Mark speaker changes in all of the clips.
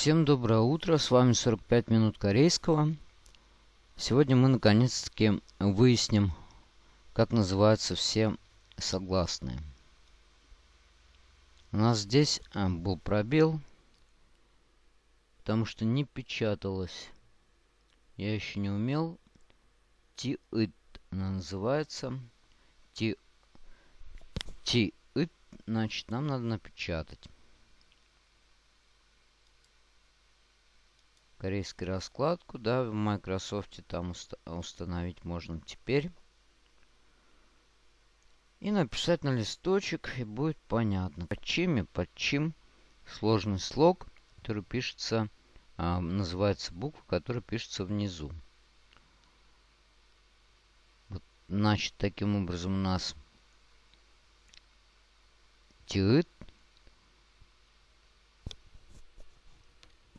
Speaker 1: Всем доброе утро, с вами 45 минут корейского. Сегодня мы наконец-таки выясним, как называются все согласные. У нас здесь а, был пробел, потому что не печаталось. Я еще не умел. ти она называется. ти ти -ит, значит, нам надо напечатать. Корейскую раскладку, да, в Microsoft там уст установить можно теперь. И написать на листочек, и будет понятно, под чем и под чем сложный слог, который пишется, а, называется буква, которая пишется внизу. Вот, значит, таким образом у нас тиыт,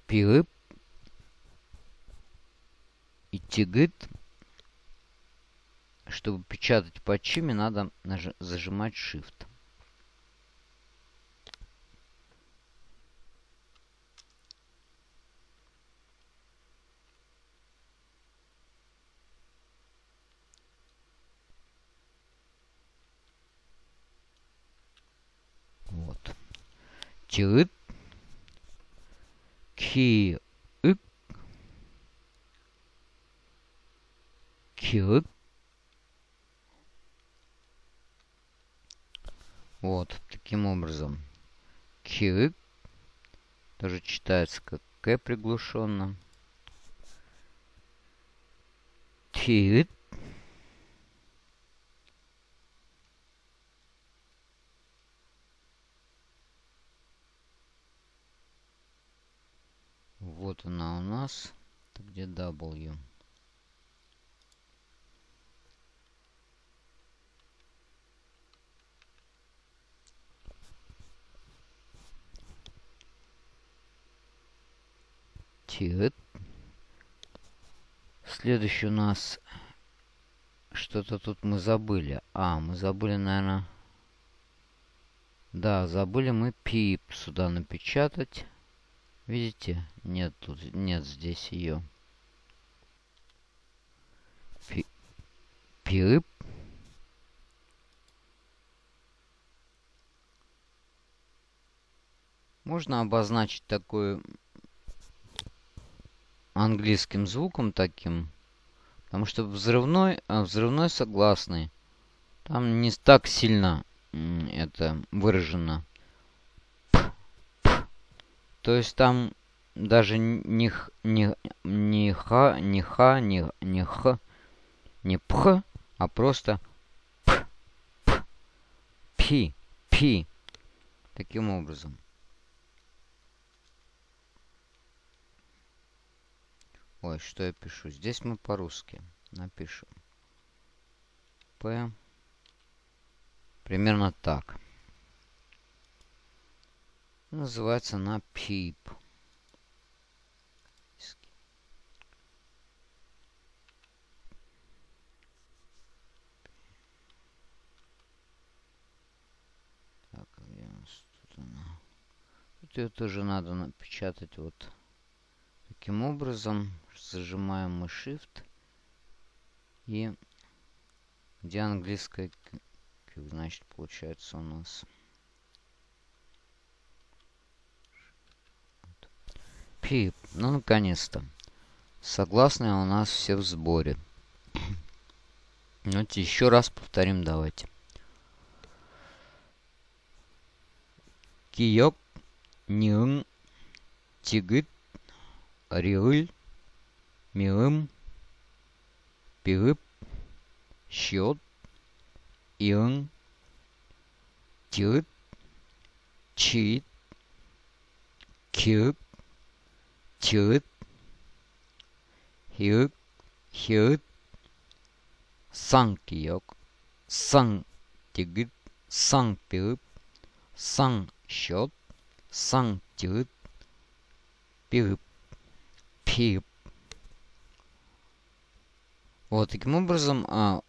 Speaker 1: пиып, и тигит. Чтобы печатать по чиме, надо зажимать Shift. Вот. Тигит. Ки Cute. Вот, таким образом. Cute. Тоже читается как К приглушенно. Cute. Вот она у нас. Где W? Тит. Следующий у нас... Что-то тут мы забыли. А, мы забыли, наверное... Да, забыли мы пип сюда напечатать. Видите? Нет, тут нет здесь ее. Пи пип. Можно обозначить такую английским звуком таким. Потому что взрывной, а взрывной согласный. Там не так сильно это выражено. То есть там даже не, не, не ха, не ха, не, не х, не пх, а просто п, п, пи, пи. Таким образом. Ой, что я пишу? Здесь мы по-русски напишем. П. Примерно так. Называется она PEEP. Так, где она? Тут ее тоже надо напечатать вот таким образом зажимаем мы Shift. И где английская значит, получается у нас. Пип. Ну, наконец-то. Согласные у нас все в сборе. Ну, еще раз повторим, давайте. Киёк, Нюн, Тигыт, Риыль, милым, пилып, счет, иын, тиыт, чиит, киып, тиыт, хиып, хиыт, сан 기억, сан тигит, сан пилып, сан счет, сан тиыт, пилып, пиып. Вот, таким образом, а,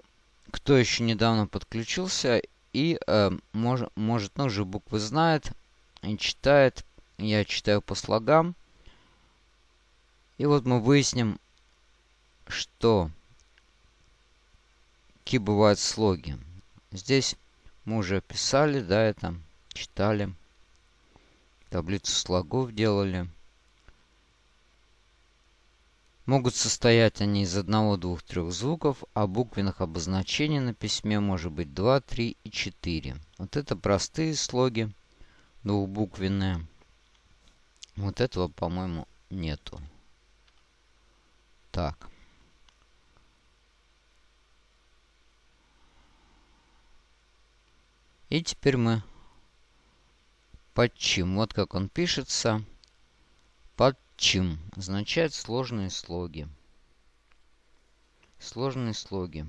Speaker 1: кто еще недавно подключился и а, мож, может, ну, уже буквы знает и читает, я читаю по слогам, И вот мы выясним, что какие бывают слоги. Здесь мы уже писали, да, это читали. Таблицу слогов делали. Могут состоять они из одного, двух, трех звуков, а буквенных обозначений на письме может быть 2, 3 и 4. Вот это простые слоги, двухбуквенные. Вот этого, по-моему, нету. Так. И теперь мы подчим. Вот как он пишется. Подчим означает сложные слоги. Сложные слоги.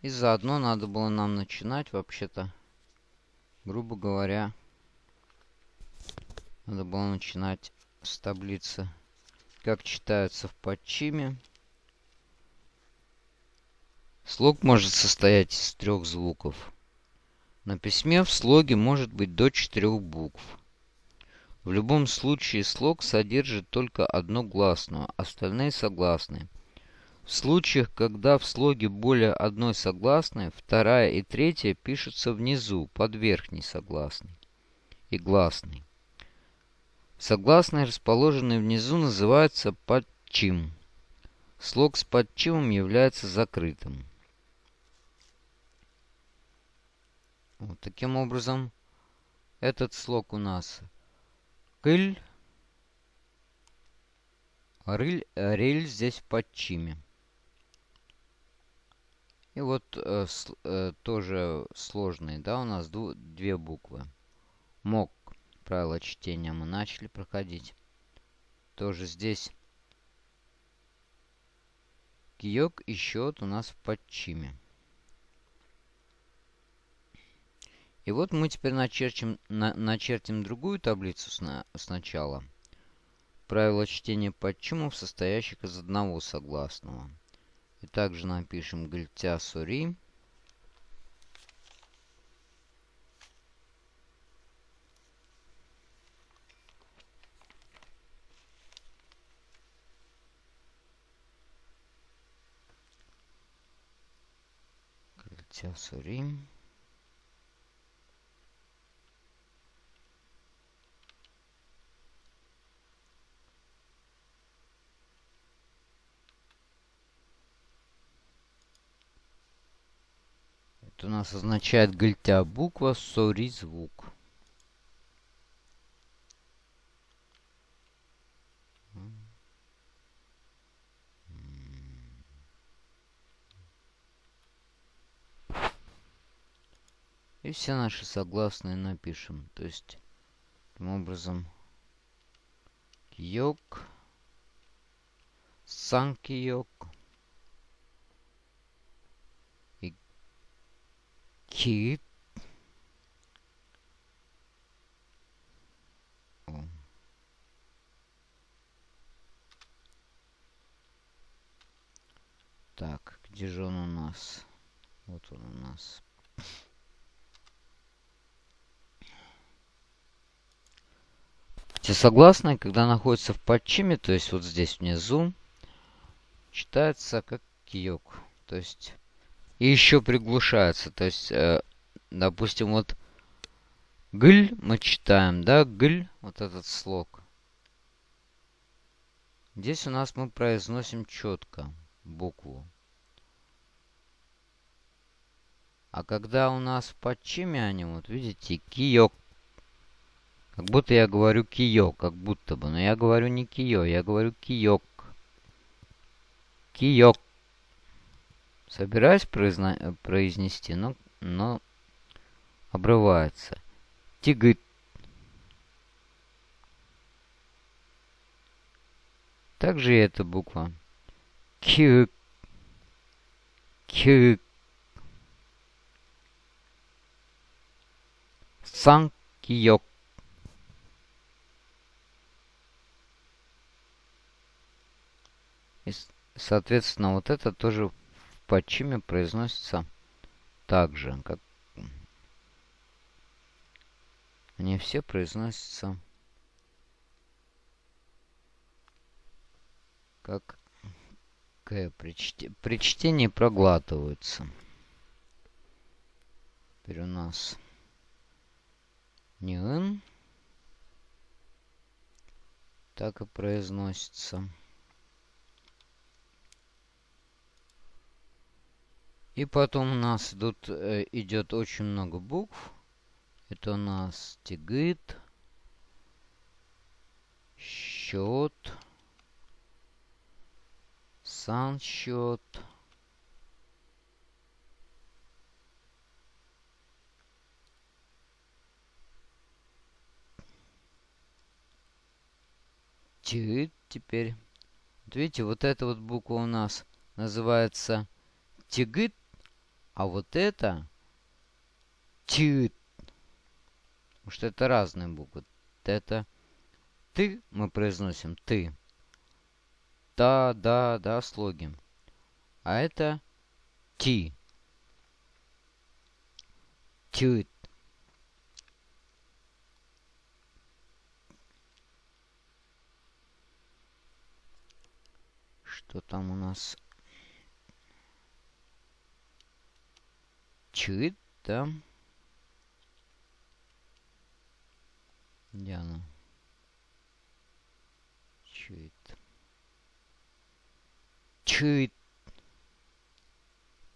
Speaker 1: И заодно надо было нам начинать вообще-то, грубо говоря, надо было начинать с таблицы, как читаются в подчиме. Слог может состоять из трех звуков. На письме в слоге может быть до четырех букв. В любом случае слог содержит только одну гласную, остальные согласные. В случаях, когда в слоге более одной согласной, вторая и третья пишутся внизу, под верхней согласной и гласной. Согласные, расположенные внизу, называются подчим. Слог с подчимом является закрытым. Вот таким образом, этот слог у нас кыль, рыль, рель здесь в подчиме. И вот э, с, э, тоже сложные, да, у нас дву, две буквы. Мок, правила чтения мы начали проходить. Тоже здесь киек и счет у нас в подчиме. И вот мы теперь начерчим, на, начертим другую таблицу сна, сначала. Правила чтения подчумов, состоящих из одного согласного. И также напишем гальтя сури. Гальтя сури. Это у нас означает гальтя буква, сори звук. И все наши согласные напишем. То есть, таким образом, киок, сан Кит. Так, где же он у нас? Вот он у нас. Все согласные, когда находятся в подчиме, то есть вот здесь внизу, читается как киок. То есть и еще приглушается. То есть, э, допустим, вот гль мы читаем, да, гль, вот этот слог. Здесь у нас мы произносим четко букву. А когда у нас в подчиме они, вот видите, киёк. Как будто я говорю киё, как будто бы. Но я говорю не киё, я говорю киёк. Киёк собираюсь произно... произнести, но, но обрывается. Тигыт. Также и эта буква. Кюк. Кюк. Сан киок. И, соответственно, вот это тоже подчиме произносится так же, как они все произносятся как К при, чте, при чтении проглатываются. Теперь у нас не Н. Так и произносится. И потом у нас идут, э, идет очень много букв. Это у нас тигит, счет, сан счет. Тигит теперь. Вот видите, вот эта вот буква у нас называется тигит, а вот это тигит. Потому что это разные буквы. Это ты мы произносим ты. Да, да, да, слоги. А это ти. Тют. Что там у нас? Чит, да? Где она? Чит. Чит.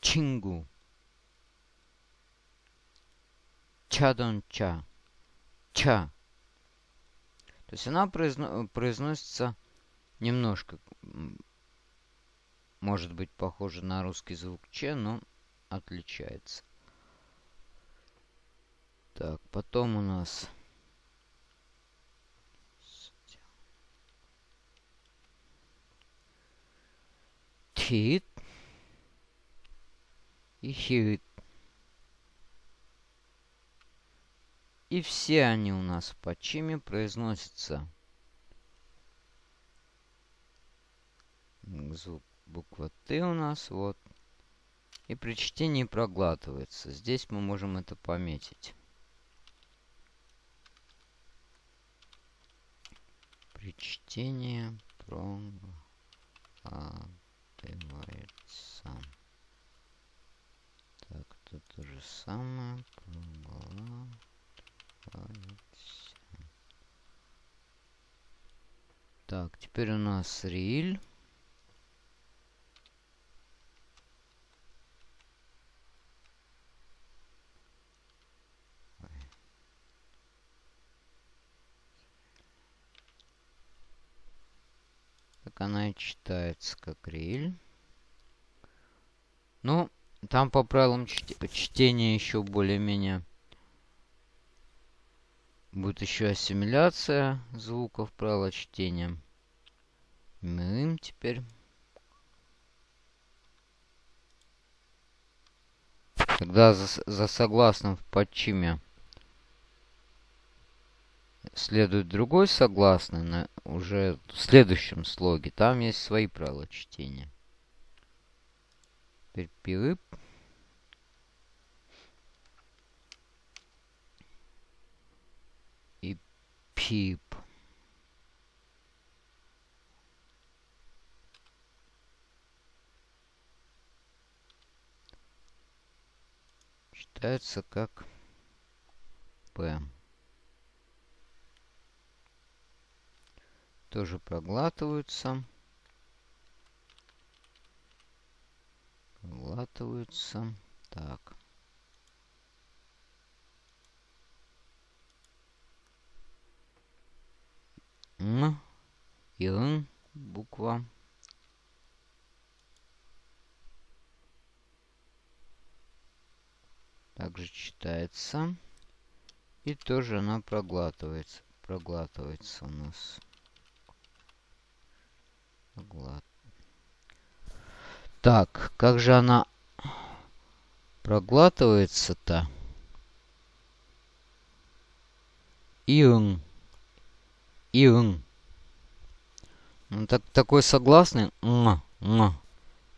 Speaker 1: Чингу. Чадонча. Ча. То есть она произно произносится немножко, может быть, похоже на русский звук Че, но отличается. Так, потом у нас хит и хит. И все они у нас в подчиме произносятся. Звук буква Т у нас вот. И при чтении проглатывается. Здесь мы можем это пометить. При чтении проглатывается. Так, тут то же самое. Так, теперь у нас риль. Она читается как риль. Ну, там по правилам чт чтения еще более-менее будет еще ассимиляция звуков правила чтения. Мы теперь. Тогда за, за согласным в подчиме следует другой согласный на уже в следующем слоге. Там есть свои правила чтения. Теперь. И пип. Читается как П. тоже проглатываются. Проглатываются. Так. М и Н буква. Также читается. И тоже она проглатывается. Проглатывается у нас. Так, как же она проглатывается-то? Иун. Иун. Ну, так, такой согласный. М -м.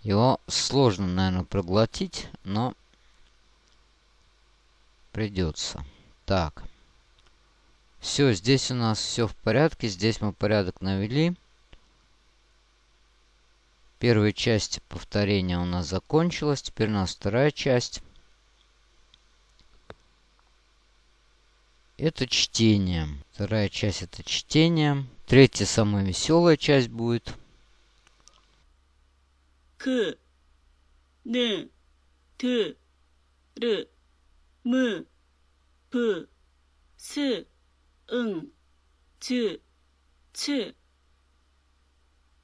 Speaker 1: Его сложно, наверное, проглотить, но придется. Так. Все, здесь у нас все в порядке. Здесь мы порядок навели. Первая часть повторения у нас закончилась. Теперь у нас вторая часть. Это чтение. Вторая часть это чтение. Третья самая веселая часть будет.
Speaker 2: К. Н. Т. Р. М. П. С. Н. Т. Ц.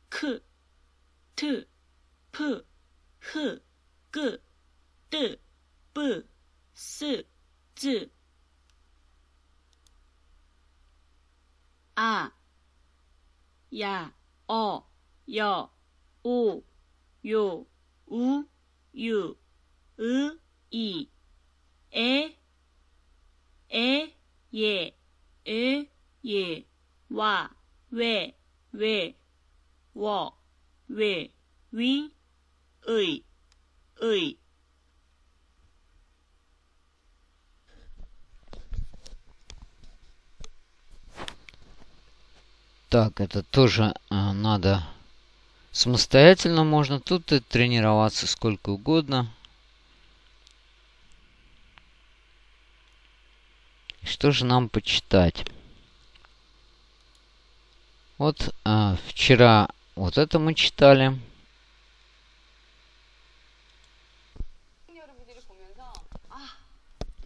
Speaker 2: К. t p h g d b s z a y a o y o u y o u y u i a a y e a y e wa we we wo。Where, where, where, where, where, where, where, ви, ві, ий, ий.
Speaker 1: Так, это тоже а, надо самостоятельно можно. Тут и тренироваться сколько угодно. Что же нам почитать? Вот а, вчера вот это мы читали.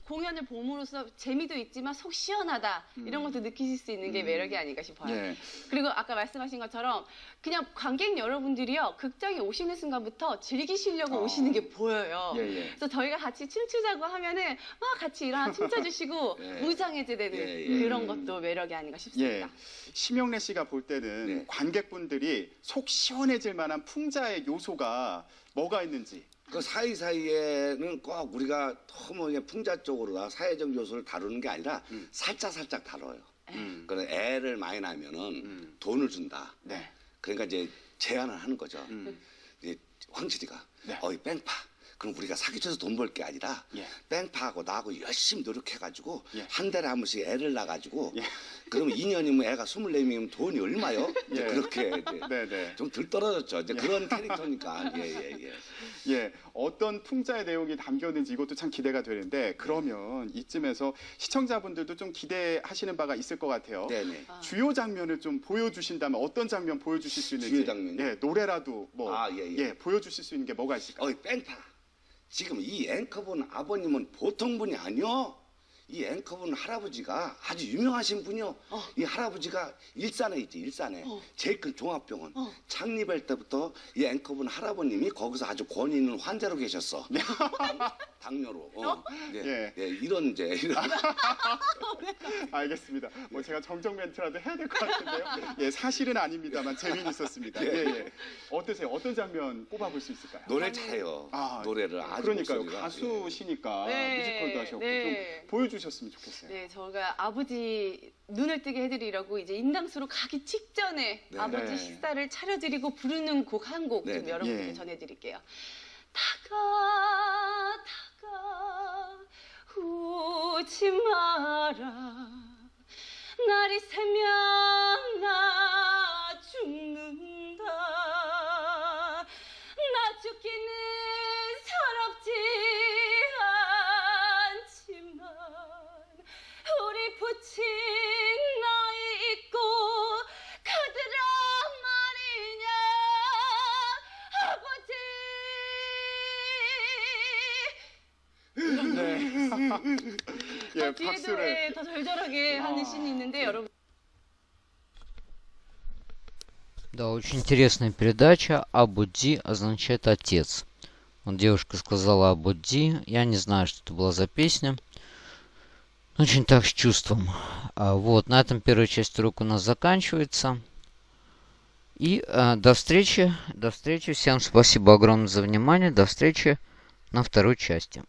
Speaker 3: 공연을 봄으로써 재미도 있지만 속 시원하다 이런 것도 느끼실 수 있는 게
Speaker 4: 음.
Speaker 3: 매력이 아닐까 싶어요.
Speaker 4: 예.
Speaker 3: 그리고 아까 말씀하신 것처럼 그냥 관객 여러분들이요 극장에 오시는 순간부터 즐기시려고
Speaker 4: 어.
Speaker 3: 오시는 게 보여요.
Speaker 4: 예, 예.
Speaker 3: 그래서 저희가 같이 춤추자고 하면은 막 같이 일어나 춤춰주시고
Speaker 4: 예.
Speaker 3: 무장해제되는
Speaker 4: 예, 예.
Speaker 3: 그런 것도 매력이 아닌가 싶습니다.
Speaker 4: 예. 심영래 씨가 볼 때는
Speaker 5: 네.
Speaker 4: 관객분들이 속 시원해질 만한 풍자의 요소가 뭐가 있는지.
Speaker 5: 그 사이사이에는 꼭 우리가 너무 그냥 풍자 쪽으로나 사회적 요소를 다루는 게 아니라
Speaker 4: 음.
Speaker 5: 살짝 살짝 다뤄요.
Speaker 4: 음.
Speaker 5: 그래 애를 많이 낳으면은
Speaker 4: 음.
Speaker 5: 돈을 준다.
Speaker 4: 네.
Speaker 5: 그러니까 이제 제안을 하는 거죠.
Speaker 4: 음.
Speaker 5: 이제 황칠이가
Speaker 4: 네.
Speaker 5: 어이 뺑파. 그럼 우리가 사기쳐서 돈 벌 게 아니라
Speaker 4: 예.
Speaker 5: 뺑파하고 나하고 열심히 노력해가지고
Speaker 4: 예.
Speaker 5: 한 달에 한 번씩 애를 낳아가지고
Speaker 4: 예.
Speaker 5: 그러면 2년이면 애가 24명이면 돈이 얼마요? 이제
Speaker 4: 예.
Speaker 5: 그렇게 이제
Speaker 4: 네, 네.
Speaker 5: 좀덜 떨어졌죠. 이제
Speaker 4: 예.
Speaker 5: 그런 캐릭터니까. 예, 예, 예.
Speaker 4: 예. 어떤 풍자의 내용이 담겼는지 이것도 참 기대가 되는데 그러면 이쯤에서 시청자분들도 좀 기대하시는 바가 있을 것 같아요.
Speaker 5: 네네.
Speaker 3: 아.
Speaker 4: 주요 장면을 좀 보여주신다면 어떤 장면 보여주실 수 있는지.
Speaker 5: 주요 장면이요?
Speaker 4: 예, 노래라도 뭐
Speaker 5: 아, 예, 예.
Speaker 4: 예, 보여주실 수 있는 게 뭐가 있을까요?
Speaker 5: 어이 뺑파 지금 이 앵커분 아버님은 보통 분이 아니요 이 앵커분 할아버지가 아주 유명하신 분이요
Speaker 3: 어.
Speaker 5: 이 할아버지가 일산에 있지 일산에
Speaker 3: 어.
Speaker 5: 제일 큰 종합병원
Speaker 3: 어.
Speaker 5: 창립할 때부터 이 앵커분 할아버님이 거기서 아주 권위 있는 환자로 계셨어 당뇨로 어. 예,
Speaker 4: 예.
Speaker 5: 예, 이런 이제 이런
Speaker 4: 알겠습니다. 뭐 제가 정정 멘트라도 해야 될 것 같은데요. 예, 사실은 아닙니다만 재미는 있었습니다. 예,
Speaker 5: 예.
Speaker 4: 예. 어떠세요? 어떤 장면 꼽아볼 수 있을까요?
Speaker 5: 노래 잘해요
Speaker 4: 아,
Speaker 5: 노래를 아주
Speaker 4: 그러니까요.
Speaker 5: 목소리가, 예.
Speaker 4: 가수시니까
Speaker 3: 네,
Speaker 4: 뮤지컬도 하셨고
Speaker 3: 네.
Speaker 4: 좀 보여주 셨으면 좋겠어요.
Speaker 3: 네, 저가 아버지 눈을 뜨게 해드리려고 이제 인당수로 가기 직전에
Speaker 5: 네.
Speaker 3: 아버지
Speaker 4: 네.
Speaker 3: 식사를 차려드리고 부르는 곡 한 곡 좀. 여러분께
Speaker 4: 예.
Speaker 3: 전해드릴게요. 다가 다가 우지 마라 날이 새면 나 죽는 말이냐 아버지
Speaker 4: 네. 예,
Speaker 3: 뒤에도
Speaker 4: 박수를.
Speaker 3: 예, 더 절절하게 하는
Speaker 4: 아,
Speaker 3: 씬이 있는데
Speaker 4: 예.
Speaker 3: 여러분
Speaker 1: Да, очень интересная передача. Абудди означает отец. Вот девушка сказала Абудди. Я не знаю, что это была за песня. Очень так с чувством. А, вот, на этом первая часть урока у нас заканчивается. И а, до встречи. До встречи. Всем спасибо огромное за внимание. До встречи на второй части.